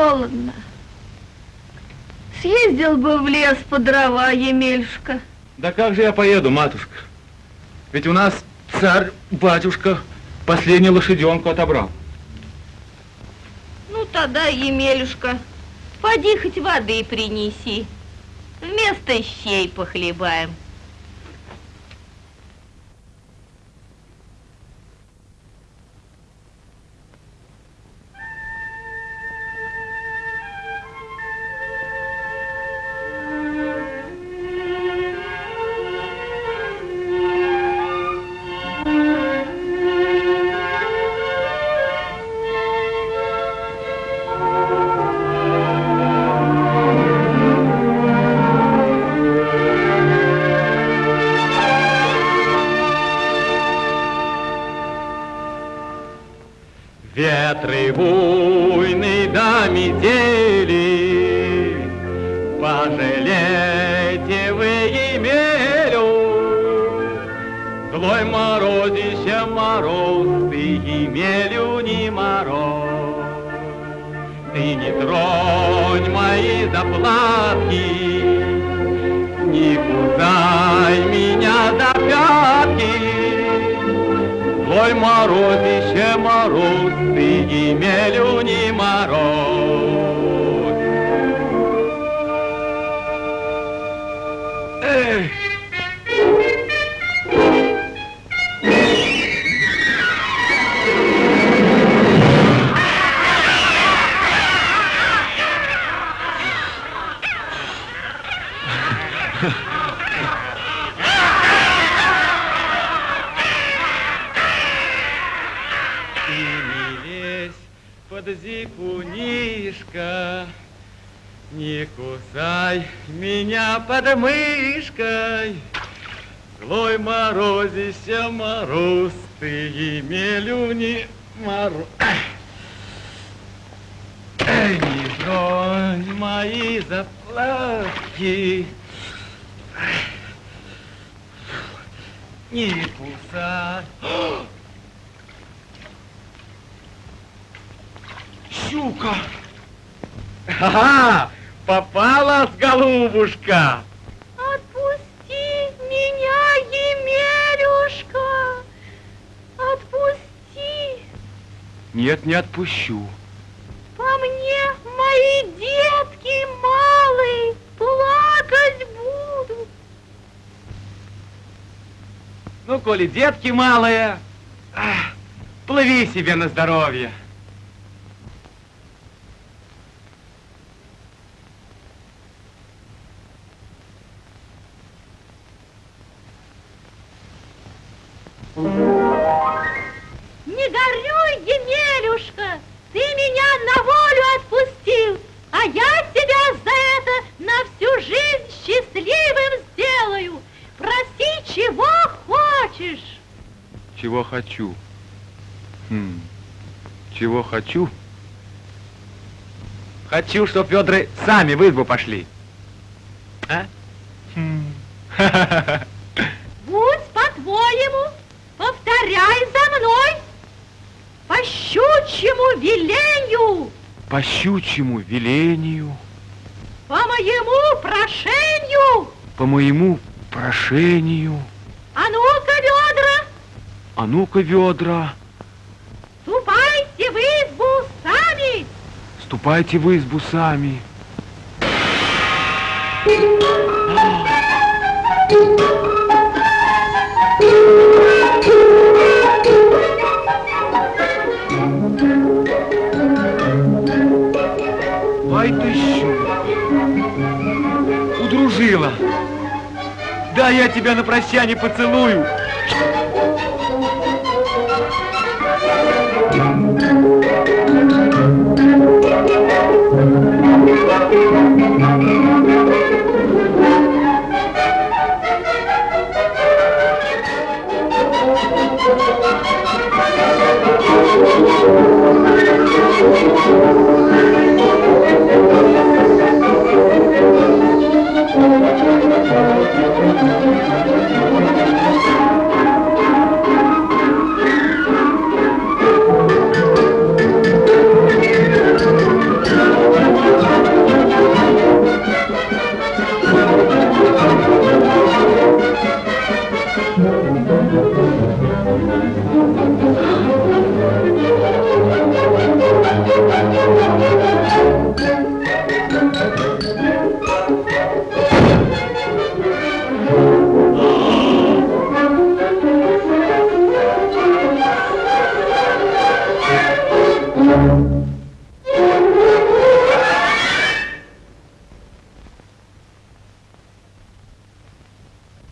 холодно. Съездил бы в лес по дрова, Емельшка. Да как же я поеду, матушка? Ведь у нас царь, батюшка, последнюю лошаденку отобрал. Ну, тогда, Емелюшка, поди хоть воды принеси. Вместо щей похлебаем. Отпущу. По мне мои детки малые плакать будут. Ну, коли детки малые, плыви себе на здоровье. Чего хочу? Хочу, чтоб Федоры сами в избу пошли. А? Хм. Будь по-твоему, повторяй за мной. По щучьему велению, По щучьему велению, по моему прошению. по моему прошению, А ну-ка, ведра, а ну-ка, ведра, ступайте в избу сами. Ступайте в избу сами. Ай ты щука, удружила. Да я тебя на прощание поцелую. Thank you.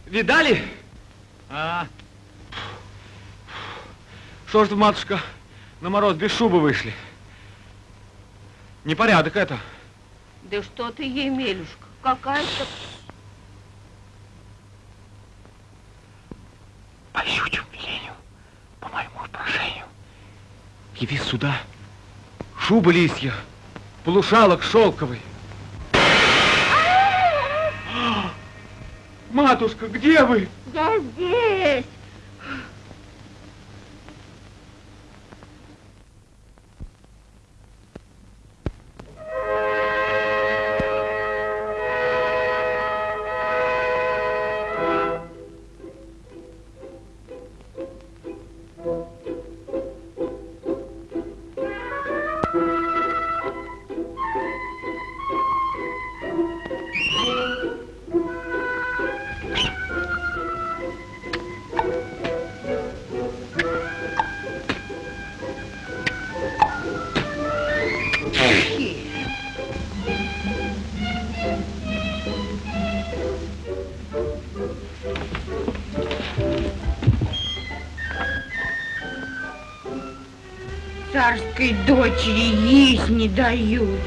Видали? А. Что ж, матушка, на мороз без шубы вышли? Непорядок это. Да что ты, Емелюшка, какая-то... По щучьему велению, по моему прошению, яви сюда шуба лисья, полушалок шелковый. Матушка, где вы? Я здесь. Царской дочери есть не дают.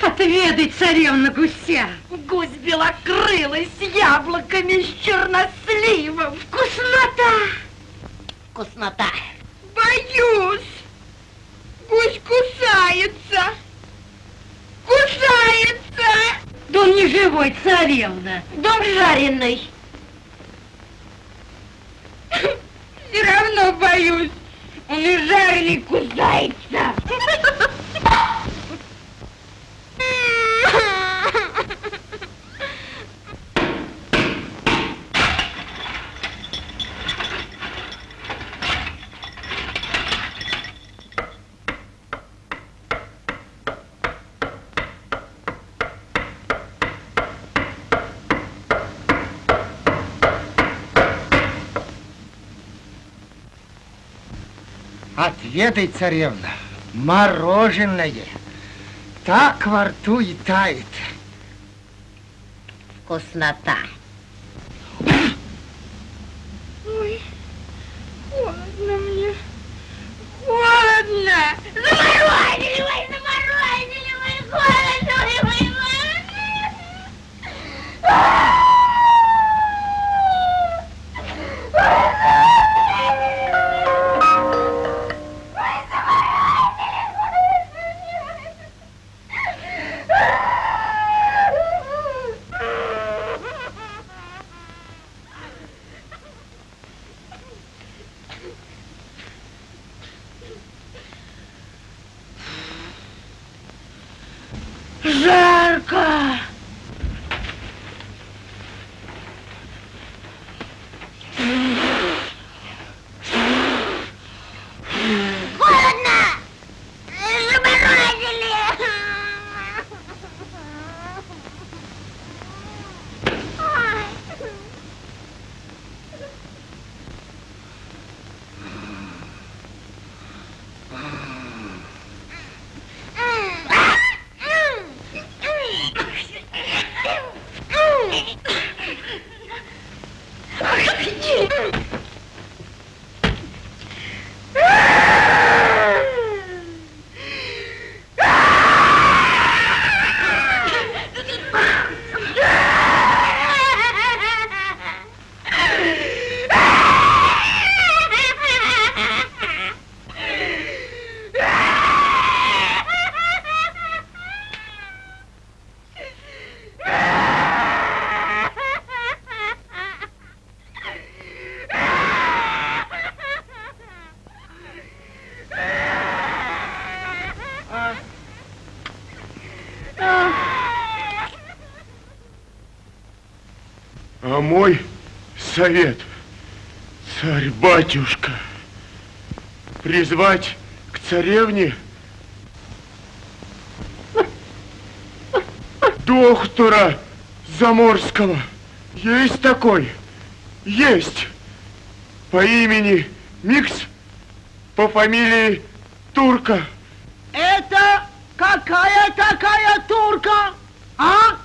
Отведай, царевна гуся. Гусь белокрылый с яблоками, с черносливом. Вкуснота! Вкуснота! Боюсь. Гусь кусается. Кусается. Да он не живой, царевна. Дом жареный. Все равно боюсь. Он и жареный кусается. Отведай, царевна, мороженое. Так во рту и тает. Вкуснота. А мой совет, царь-батюшка, призвать к царевне доктора Заморского. Есть такой? Есть. По имени Микс по фамилии Турка. Это какая такая турка, а?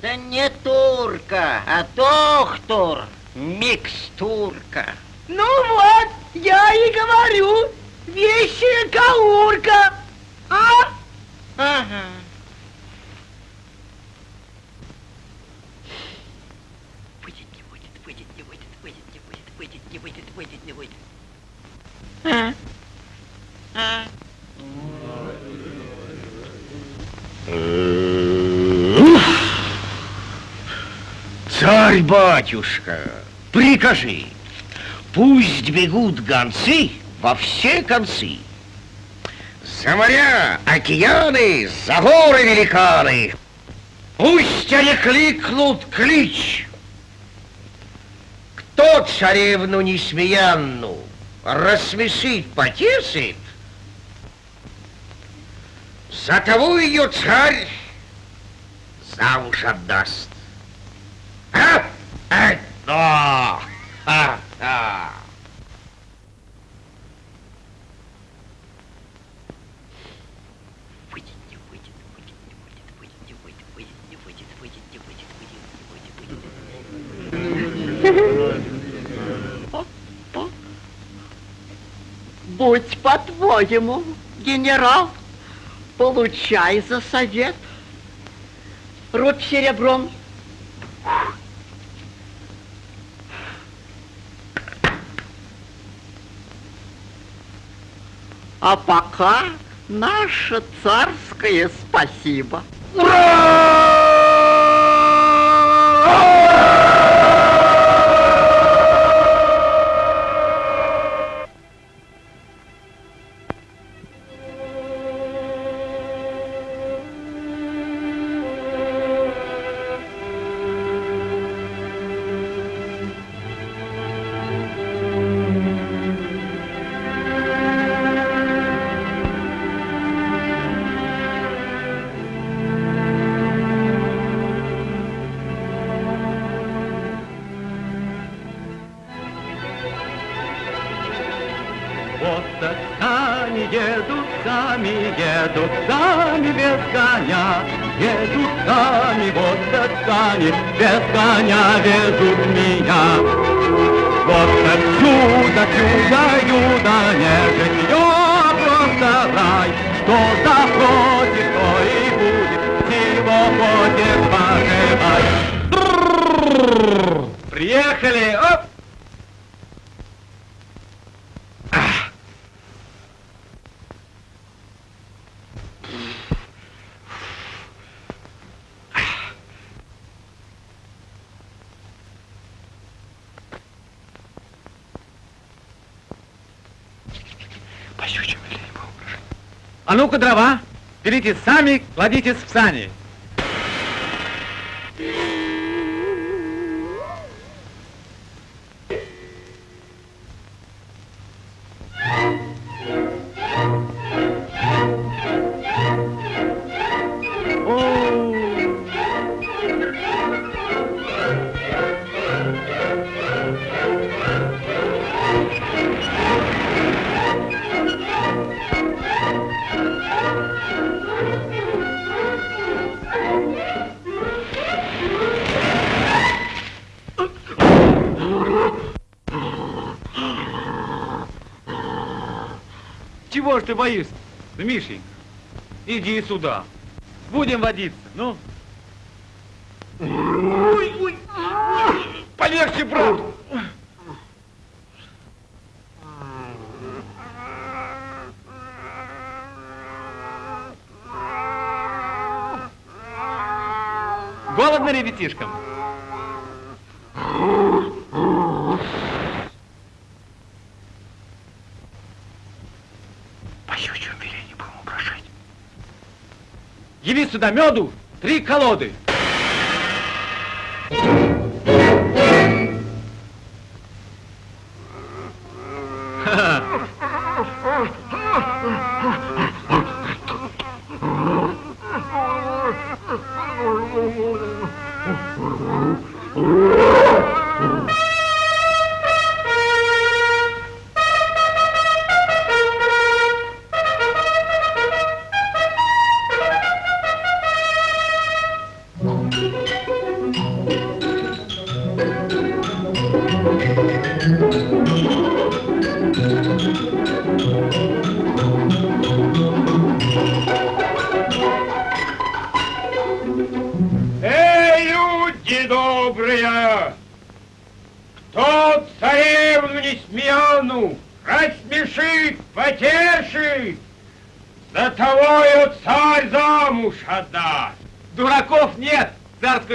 Да не турка, а доктор, микстурка. Ну вот, я и говорю, вещая каурка, а? Ага. Выйдет, не выйдет, выйдет, не выйдет, выйдет, не выйдет, выйдет, не выйдет, выйдет, не выйдет. А? А? Царь-батюшка, прикажи, пусть бегут гонцы во все концы. За моря, океаны, за горы великаны. Пусть они кликнут клич. Кто царевну несмеянну рассмешит, потешит, за того ее царь замуж отдаст. А? А? А? А? А? Выйдет. Будь по-твоему, генерал, получай за совет. Рубь серебром. А пока наше царское спасибо. Вот А ну-ка, дрова, берите сами, кладитесь в сани. Ж ты боишься, Мишенька? Иди сюда. Будем водиться, ну. Ой, ой, полегче, брат. Голодно ребятишкам? По щучьему велению будем упрошать. Яви сюда меду, три колоды.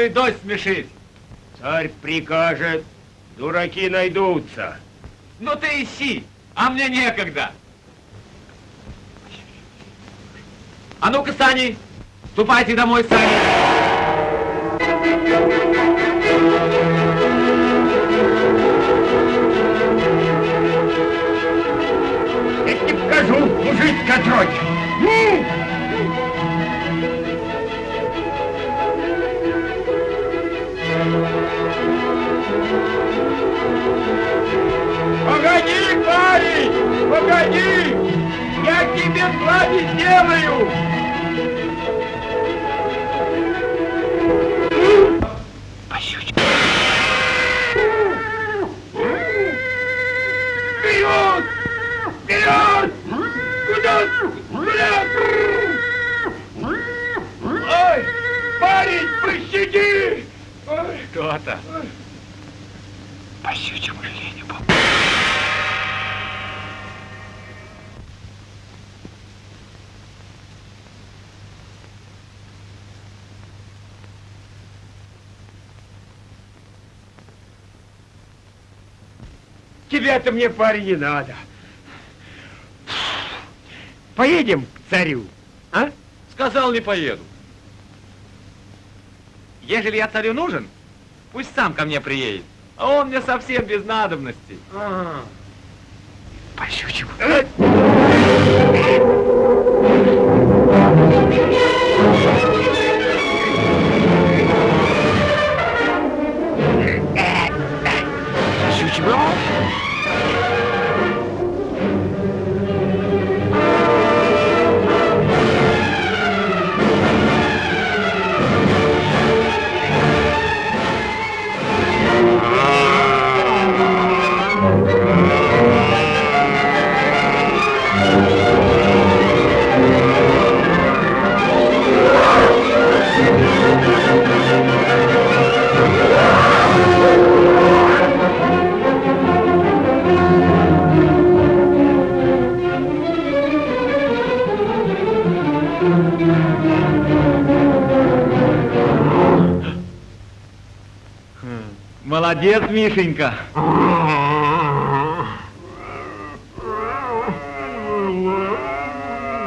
Царскую дочь смешить. Царь прикажет, дураки найдутся. Ну ты ищи, а мне некогда. А ну-ка, Сани, ступайте домой, Сани. Покажу, мужицкая тройка. Погоди, парень, погоди! Я тебе зла не сделаю! Вперед! Вперед! Куда? Куда? Ой, парень, пощади! Кто-то. По щучьему велению Тебе-то мне, парень, не надо. Поедем к царю, а? Сказал, не поеду. Ежели я царю нужен, пусть сам ко мне приедет. А он мне совсем без надобности. А. По щучьему. Щучьему. Молодец, Мишенька.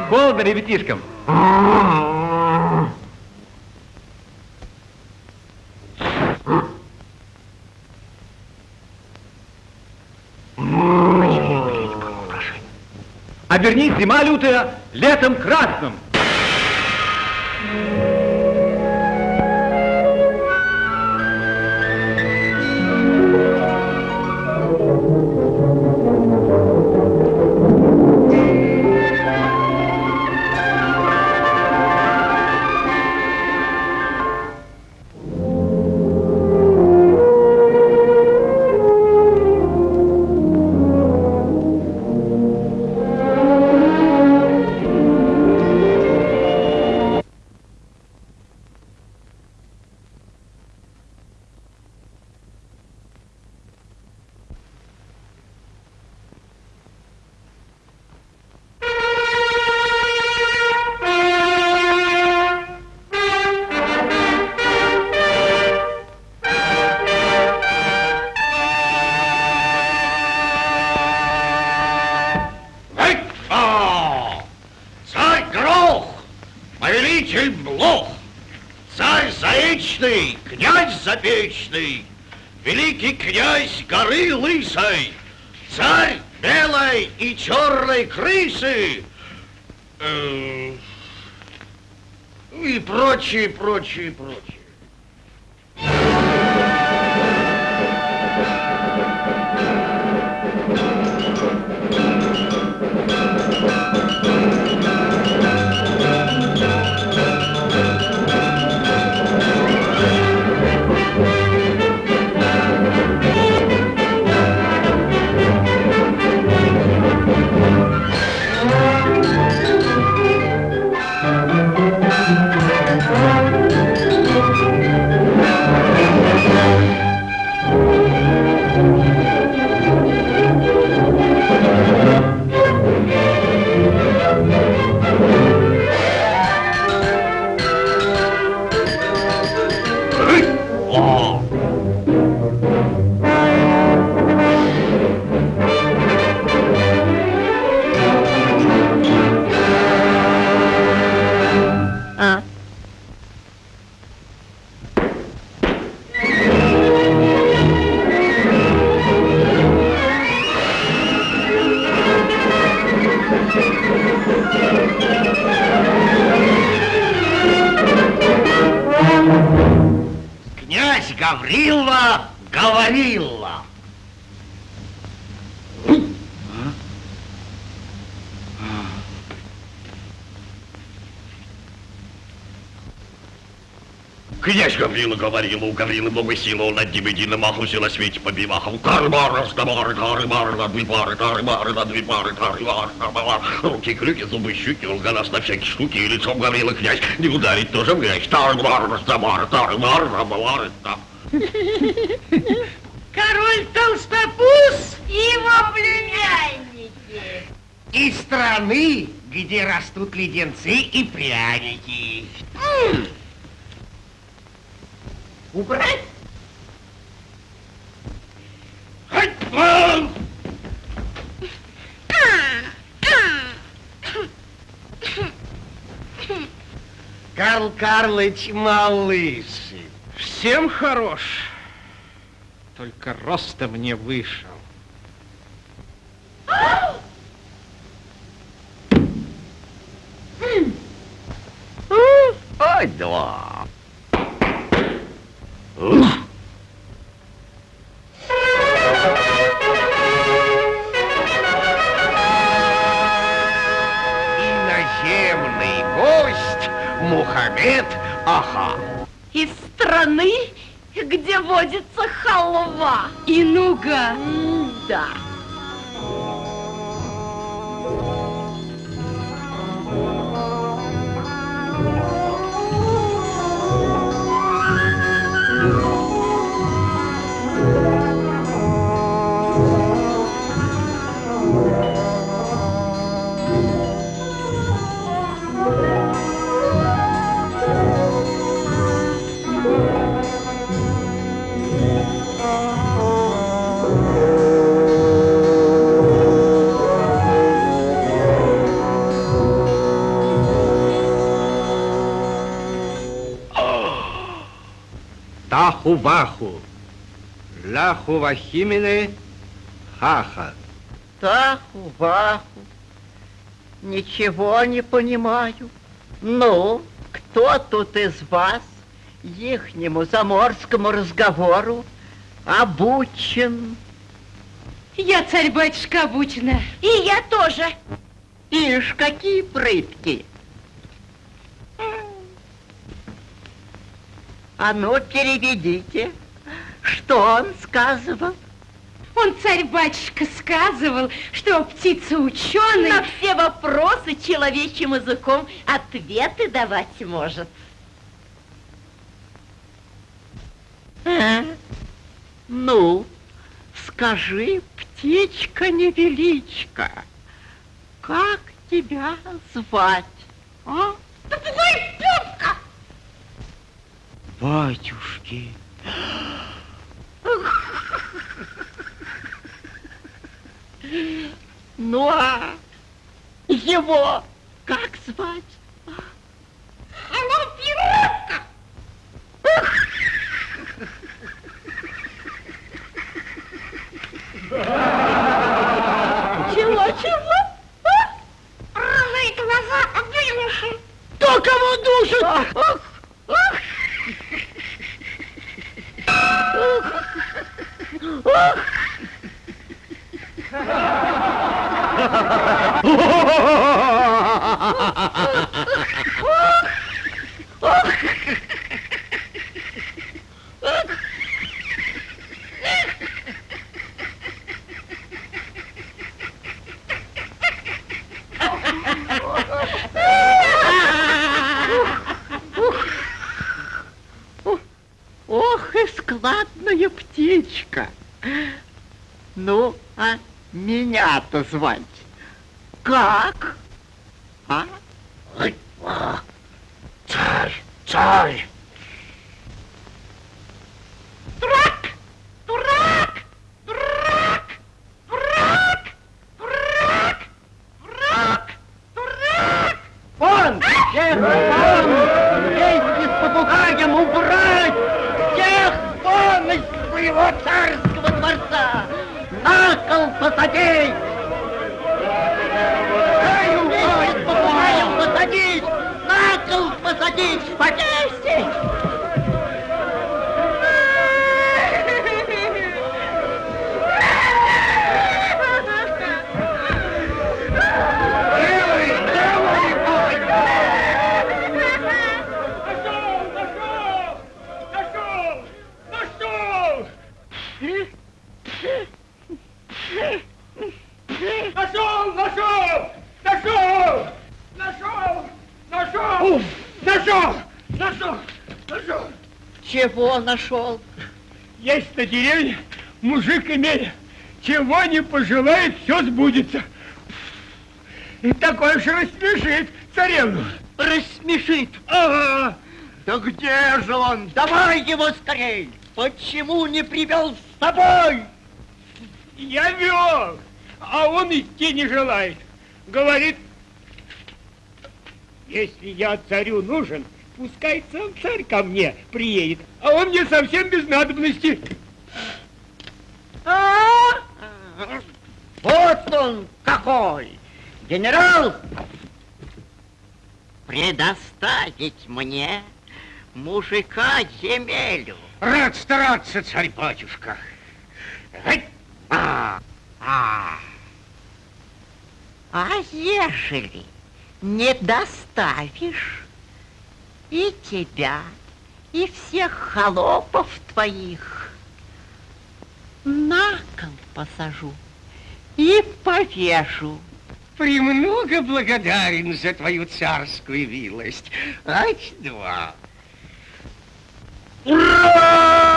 Холодно ребятишкам? Обернись, зима лютая, летом красным. sheep Князь Гаврила говорил, у Гаврилы много силы, он над ним единым все на свете побивахал. Тары-мары, стамары, тары-мары, на две пары, тары-мары, на две пары, тары-мары, тары-мары. Руки, крюки, зубы, щуки, он голос на всякие штуки, и лицом Гаврила князь не ударить тоже в грязь. Тары-мары, стамары, тары-мары, тары-мары, там. Король Толстопуз и его племянники. Из страны, где растут леденцы и пряники. Убрать? Карл Карлыч малыш. Всем хорош, только роста мне вышел. Ой, да. Иноземный Мухаммед Аха. Из страны, где водится халва. И нуга. Да. Таху-баху, ляху-вахимины, хаха. Таху, ваху. Ничего не понимаю. Ну, кто тут из вас ихнему заморскому разговору обучен? Я царь-батюшка обучена. И я тоже. Ишь, какие прытки. А ну, переведите, что он сказывал. Он царь-батюшка сказывал, что птица ученый. На все вопросы человечьим языком ответы давать может. А? Ну, скажи, птичка-невеличка, как тебя звать, а? Батюшки, Ну а его как звать? Чего, чего? Рыжие глаза вылуши. Кто кого душит? Ох и складная птичка. Ну, а меня-то звать как? А? Царь, царь! Дурак! Дурак! Дурак! Дурак! Дурак! Дурак! Дурак! Вон! Всех вон! Вместе с попугаем убрать! Всех вон из своего царского дворца! На кол посадить! Ай, вместе с попугаем посадить! На кол посадить! Повесить! Нашел, нашел, нашел, нашел, нашел, нашел, нашел, нашел. Чего нашел? Деревне мужик имеет, чего не пожелает, все сбудется. И такой же рассмешит царевну. Рассмешит. Ага. Да где же он? Давай его скорей! Почему не привел с собой? Я вел, а он идти не желает. Говорит, если я царю нужен, пускай сам царь ко мне приедет, а он мне совсем без надобности. А? Вот он какой! Генерал! Предоставить мне мужика земелю. Рад стараться, царь-батюшка. А, А, а ежели не доставишь и тебя, и всех холопов твоих на кол посажу и повешу. Премного благодарен за твою царскую милость. Ать-два. Морю,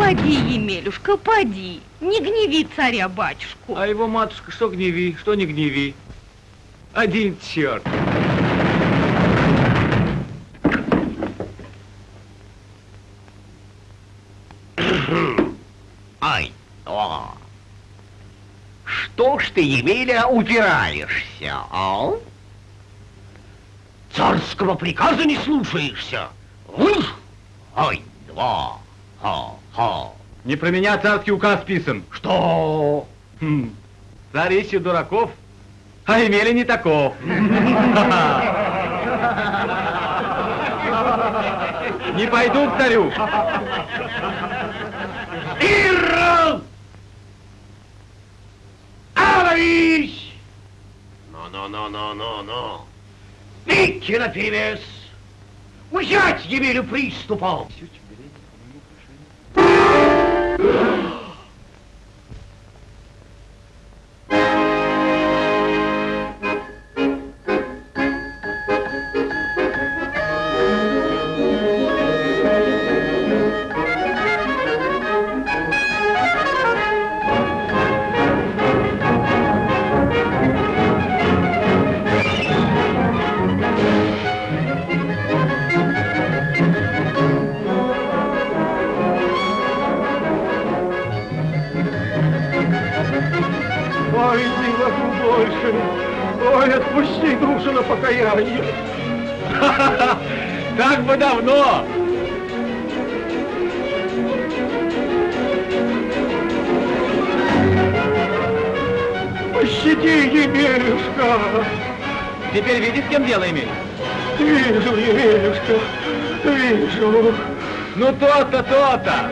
Поди, Емелюшка, поди. Не гневи царя-батюшку. А его матушка что гневи, что не гневи. Один черт. Ай, о. Что ж ты, Емеля, упираешься, а? Царского приказа не слушаешься? Ух! Ай, два, ха-ха. Не про меня царский указ писан. Что? Хм. Царь ищет дураков, А Емеля не таков. Не пойду к царю. Ирл! Аварись! Но-но-но-но-но-но. Идти на перевес! Взять Емелю приступом! Пощади, Емелюшка. Теперь видишь, кем дело имеешь? Вижу, Емелюшка, вижу. Ну то-то, то-то.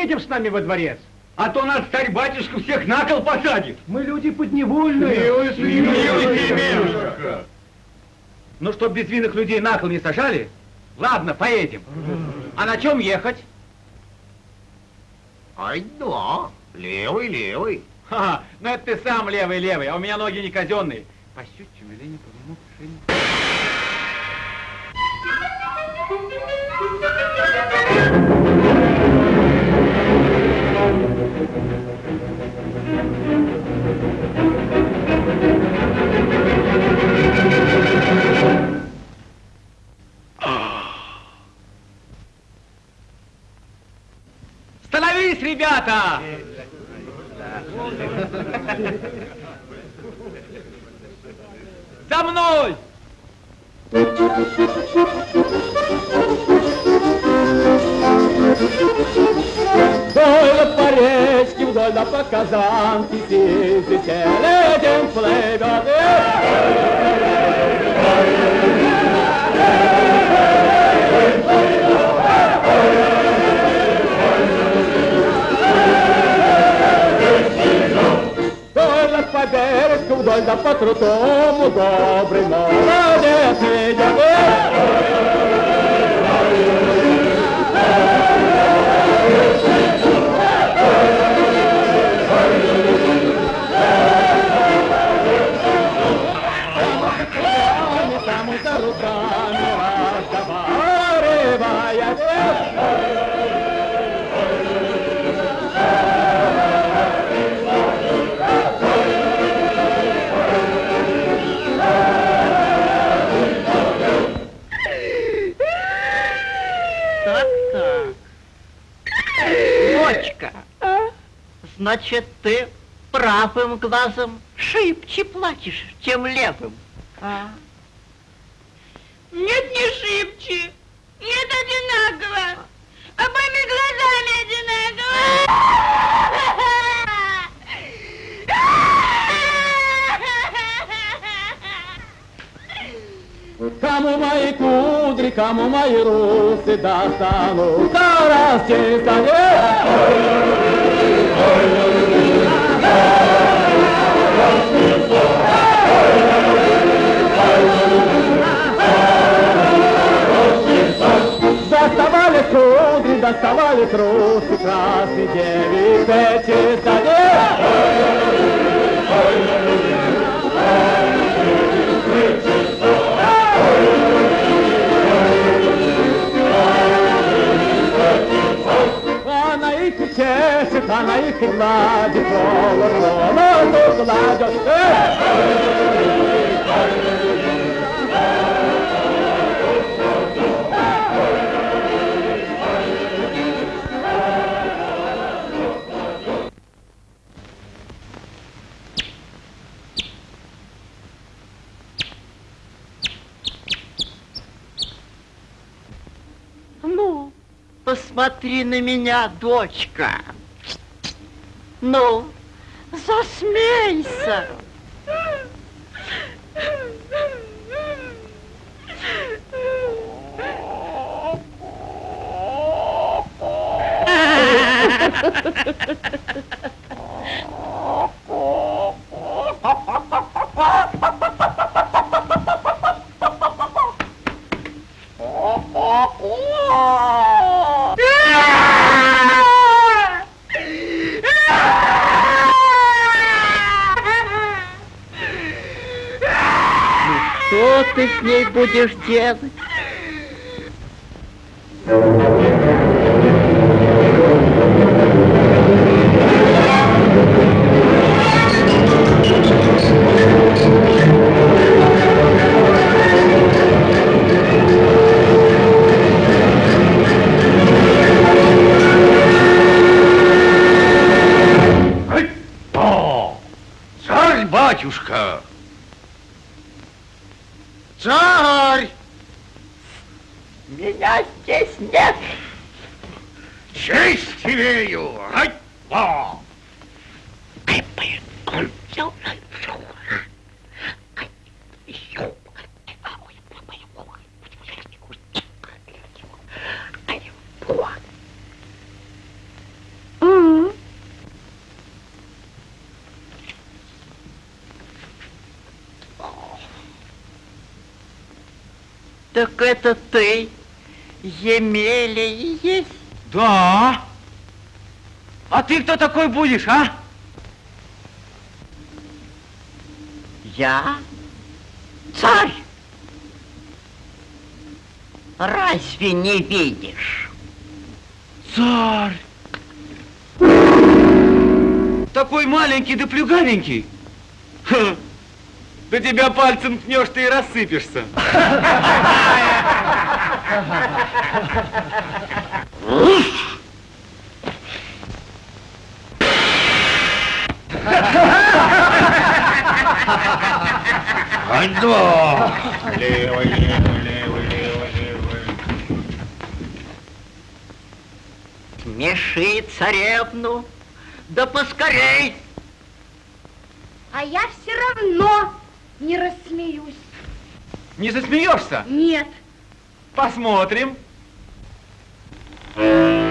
Поедем с нами во дворец. А то нас царь-батюшка всех на кол посадит. Мы люди подневольные. Емелюшка. Ну, чтоб безвинных людей на кол не сажали, ладно, поедем. А на чем ехать? Ай, да. Левый, левый. Ха, ну это ты сам левый-левый, а у меня ноги не казенные. По щучьему или не по ребята! За мной! Вдоль по речке, вдоль да по казанке Сидите, летим плывет. Вдоль да по бережку, вдоль да по крутому Добрый молодец идет. Там за руками разговаривая. Так-так. Значит, ты правым глазом шибче плачешь, чем левым. А? Нет, не шибче. Нет, одинаково. Обоими глазами одинаково. Кому мои кудри, кому мои русы достанутся раз через Доставали кудри, доставали трусы, красный девицы чистотел. Она их гладит, голос, погладят. Эх! Ну, посмотри на меня, дочка. Ну, засмейся. Будешь делать? Батюшка! Царь! Меня здесь нет. Честь имею! Ай, о! Так это ты, Емеля и есть? Да. А ты кто такой будешь, а? Я царь. Разве не видишь? Царь. Такой маленький да плюгавенький. Ха. Да тебя пальцем ткнешь, ты и рассыпешься. Ай, да! Левый, левый, левый, левый, левый. Смеши царевну, да поскорей. А я все равно не рассмеюсь. Не засмеешься? Нет. Посмотрим. Плясать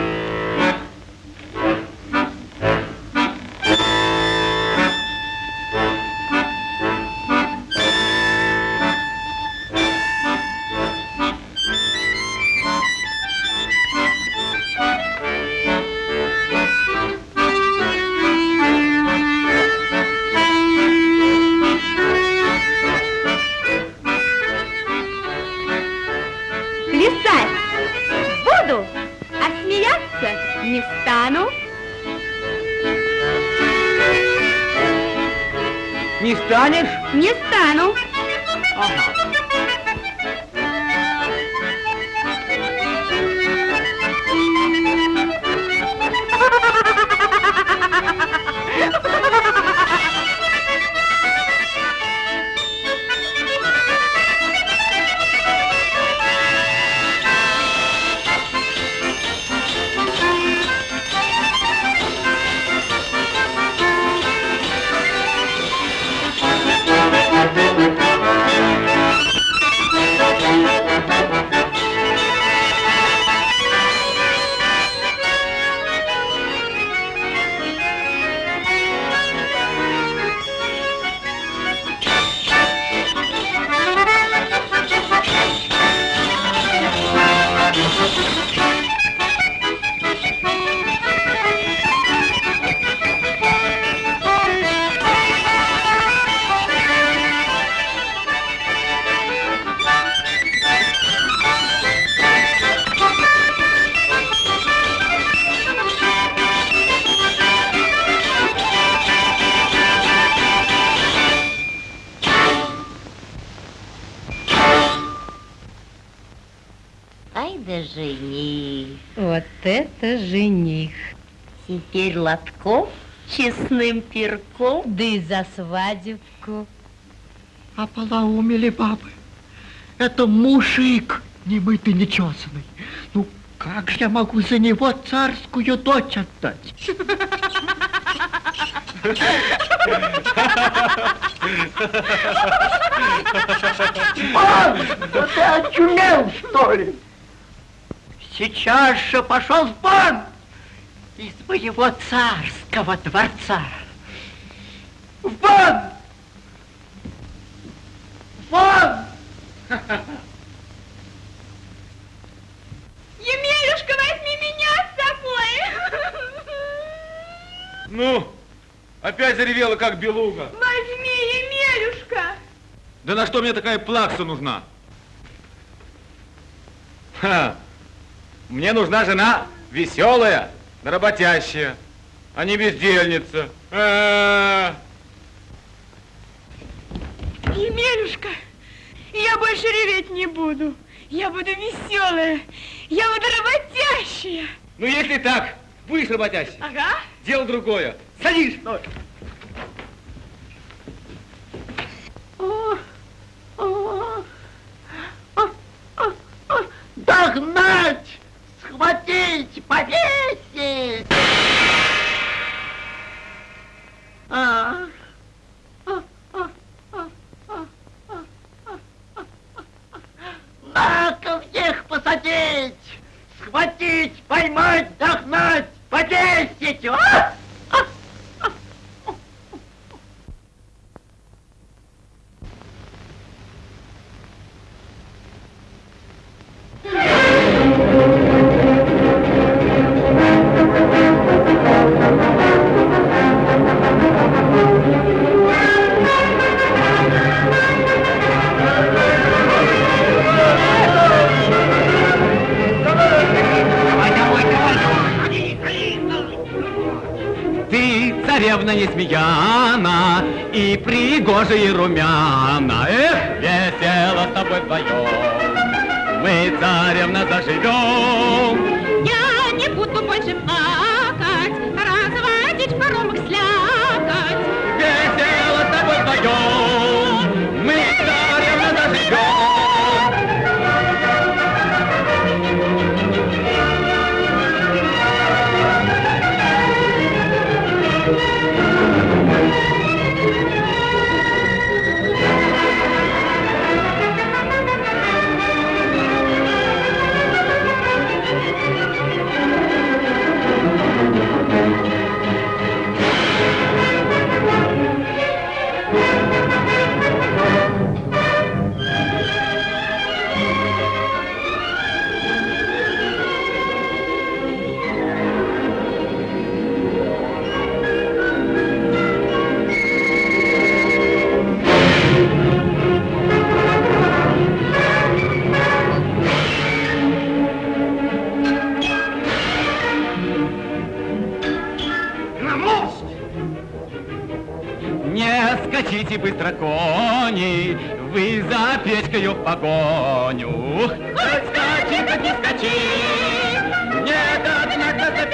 жених. Вот это жених. Теперь лотков честным перком. Да и за свадебку. Ополоумели бабы. Это мужик, не мытый, не чесанный. Ну, как же я могу за него царскую дочь отдать? Пан, да ты очумел, что ли? Сейчас же пошел в бан из моего царского дворца. В бан! Вон! Емелюшка, возьми меня с собой. Ну, опять заревела, как белуга. Возьми, Емелюшка. Да на что мне такая плакса нужна? Ха. Мне нужна жена веселая, работящая, а не бездельница. А-а-а. Емелюшка, я больше реветь не буду. Я буду веселая, я буду работящая. Ну, если так, будешь работящей. Ага. Дело другое. Садись. Догнать! Схватить! Повесить! А. На-ка всех посадить! Схватить, поймать, догнать, повесить! А! Кони, вы за печкою в погоню. Хоть скачи, хоть не скачи, нет, однако за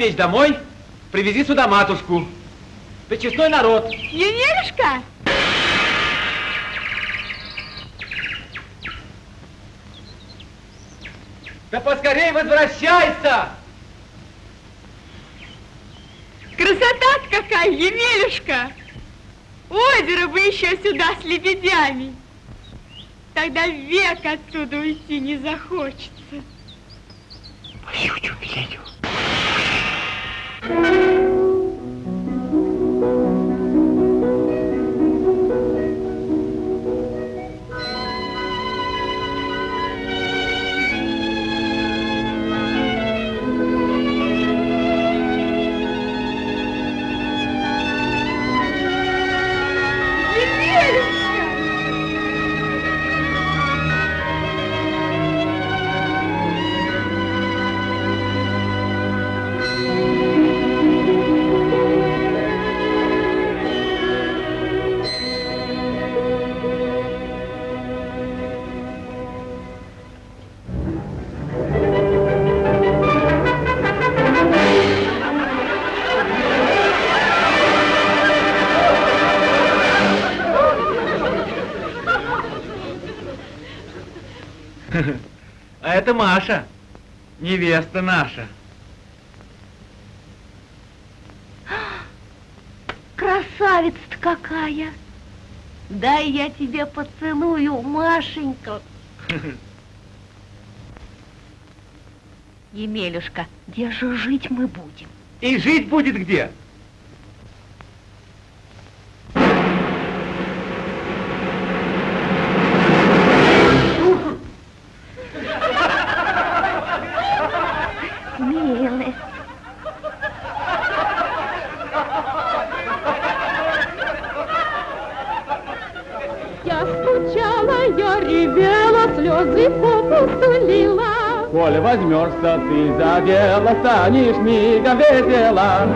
печь, домой, привези сюда матушку. Причестной народ. Емелюшка! Да поскорей возвращайся! Красота какая, Емелюшка! Озеро бы еще сюда с лебедями. Тогда век отсюда уйти не захочется. Пою, Миленю. Thank you. Это Маша, невеста наша. Красавица-то какая! Дай я тебе поцелую, Машенька. Емелюшка, где же жить мы будем? И жить будет где? Слезы попусту лила. Коль возьмешься ты за дело, станешь мигом весела.